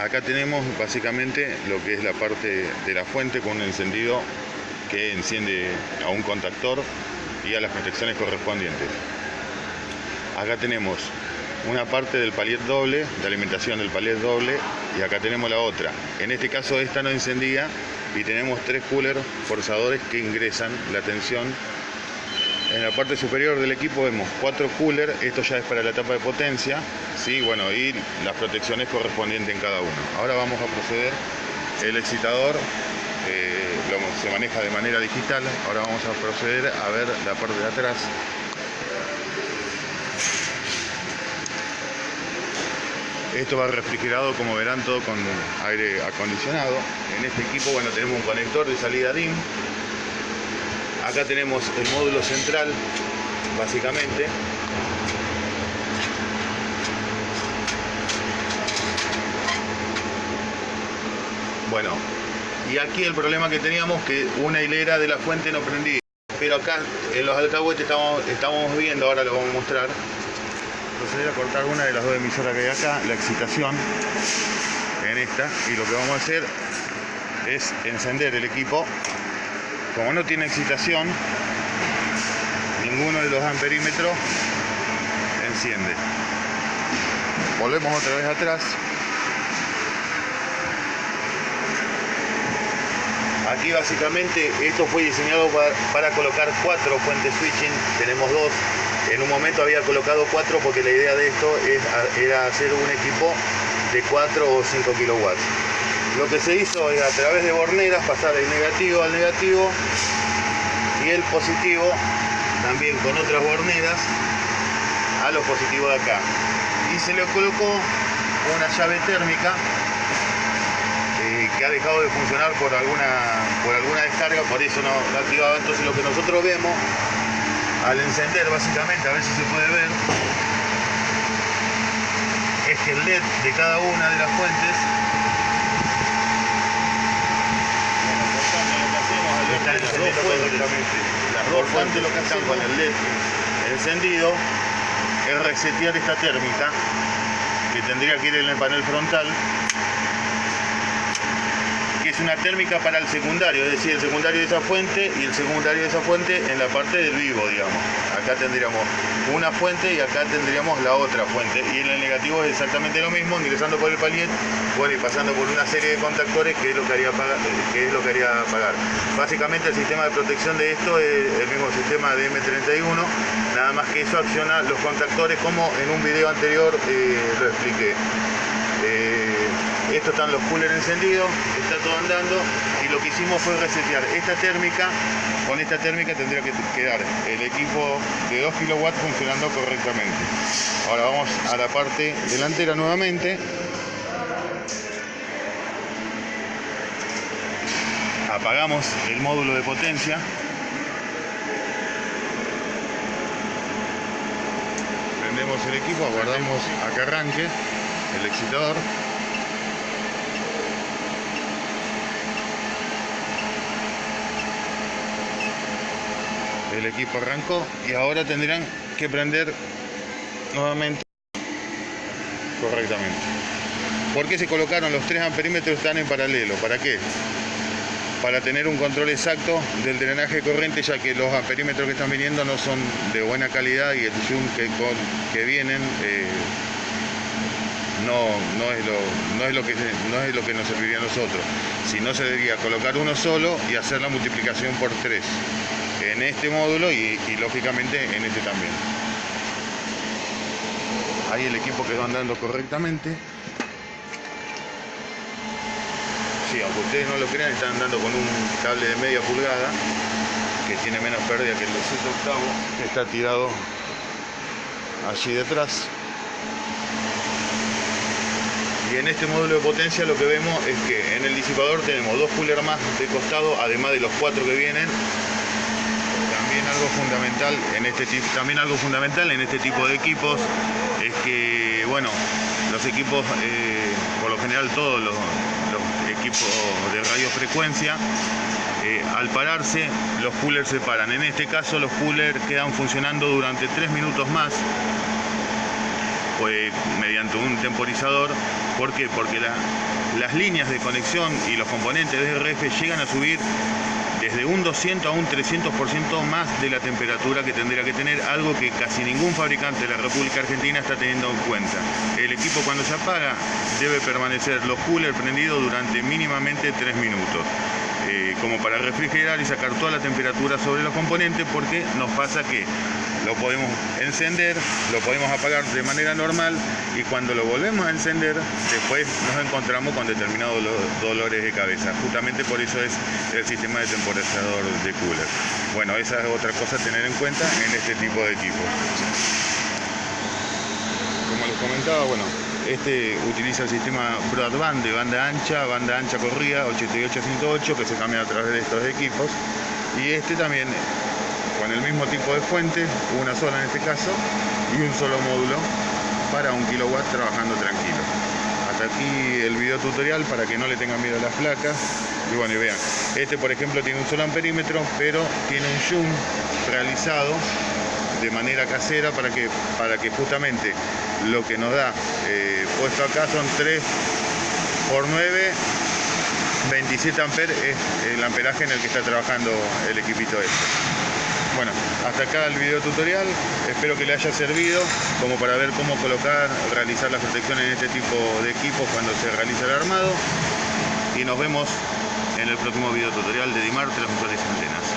Acá tenemos básicamente lo que es la parte de la fuente con un encendido que enciende a un contactor y a las protecciones correspondientes. Acá tenemos una parte del palier doble, de alimentación del palier doble, y acá tenemos la otra. En este caso esta no encendía y tenemos tres coolers forzadores que ingresan la tensión. En la parte superior del equipo vemos cuatro coolers, esto ya es para la etapa de potencia, ¿sí? bueno, y las protecciones correspondientes en cada uno. Ahora vamos a proceder, el excitador eh, se maneja de manera digital, ahora vamos a proceder a ver la parte de atrás. Esto va refrigerado, como verán, todo con aire acondicionado. En este equipo, bueno, tenemos un conector de salida DIN. Acá tenemos el módulo central, básicamente. Bueno, y aquí el problema que teníamos que una hilera de la fuente no prendía. Pero acá en los alcahuetes estamos, viendo, ahora lo vamos a mostrar, proceder a cortar una de las dos emisoras que hay acá, la excitación, en esta, y lo que vamos a hacer es encender el equipo. Como no tiene excitación, ninguno de los amperímetros enciende. Volvemos otra vez atrás. Aquí básicamente esto fue diseñado para, para colocar cuatro fuentes switching, tenemos dos, en un momento había colocado 4 porque la idea de esto era hacer un equipo de 4 o 5 kilowatts. Lo que se hizo es a través de borneras pasar el negativo al negativo y el positivo también con otras borneras a los positivos de acá. Y se le colocó una llave térmica eh, que ha dejado de funcionar por alguna, por alguna descarga, por eso no, no activaba. Entonces lo que nosotros vemos al encender básicamente, a ver si se puede ver, es que el LED de cada una de las fuentes las dos fuentes, las dos fuentes lo que hacen con el LED encendido es resetear esta térmica que tendría que ir en el panel frontal una térmica para el secundario, es decir, el secundario de esa fuente y el secundario de esa fuente en la parte del vivo, digamos. Acá tendríamos una fuente y acá tendríamos la otra fuente. Y en el negativo es exactamente lo mismo, ingresando por el palier, bueno, y pasando por una serie de contactores que es lo que haría pagar. Que es lo que haría pagar. Básicamente el sistema de protección de esto es el mismo sistema de M31, nada más que eso acciona los contactores como en un video anterior eh, lo expliqué. Eh, estos están los coolers encendidos, está todo andando y lo que hicimos fue resetear esta térmica, con esta térmica tendría que quedar el equipo de 2 kW funcionando correctamente. Ahora vamos a la parte delantera nuevamente. Apagamos el módulo de potencia. Prendemos el equipo, aguardamos a que arranque el excitador. El equipo arrancó y ahora tendrán que prender nuevamente correctamente. ¿Por qué se colocaron los tres amperímetros están en paralelo? ¿Para qué? Para tener un control exacto del drenaje corriente, ya que los amperímetros que están viniendo no son de buena calidad y el zoom que, que vienen eh, no, no, es lo, no, es lo que, no es lo que nos serviría a nosotros. Si no, se debería colocar uno solo y hacer la multiplicación por tres en este módulo y, lógicamente en este también. Ahí el equipo quedó andando correctamente. Sí, aunque ustedes no lo crean, están andando con un cable de media pulgada que tiene menos pérdida que el 2 octavo. Está tirado allí detrás. Y en este módulo de potencia lo que vemos es que en el disipador tenemos dos coolers más de costado, además de los cuatro que vienen, algo fundamental en este también algo fundamental en este tipo de equipos es que bueno los equipos eh, por lo general todos los, equipos de radiofrecuencia eh, al pararse los coolers se paran en este caso los coolers quedan funcionando durante tres minutos más pues mediante un temporizador ¿Por qué? Porque la- las líneas de conexión y los componentes de RF llegan a subir desde un 200 a un 300% más de la temperatura que tendría que tener, algo que casi ningún fabricante de la República Argentina está teniendo en cuenta. El equipo cuando se apaga debe permanecer los coolers prendidos durante mínimamente 3 minutos, eh, como para refrigerar y sacar toda la temperatura sobre los componentes, porque nos pasa que lo podemos encender, lo podemos apagar de manera normal y cuando lo volvemos a encender, después nos encontramos con determinados do- dolores de cabeza. Justamente por eso es el sistema de temporizador de cooler. Bueno, esa es otra cosa a tener en cuenta en este tipo de equipos. Como les comentaba, bueno, este utiliza el sistema broadband de banda ancha, banda ancha corrida 88-108 que se cambia a través de estos equipos. Y este también con el mismo tipo de fuente, una sola en este caso, y un solo módulo para un kilowatt trabajando tranquilo. Hasta aquí el video tutorial para que no le tengan miedo a las placas. Y bueno, y vean, este por ejemplo tiene un solo amperímetro, pero tiene un zoom realizado de manera casera para que, para que justamente lo que nos da eh, puesto acá son 3 por 9 27 amperes es el amperaje en el que está trabajando el equipito este. Bueno, hasta acá el video tutorial, espero que le haya servido como para ver cómo colocar, realizar las protecciones en este tipo de equipos cuando se realiza el armado y nos vemos en el próximo video tutorial de Dimar Transmisores y Antenas.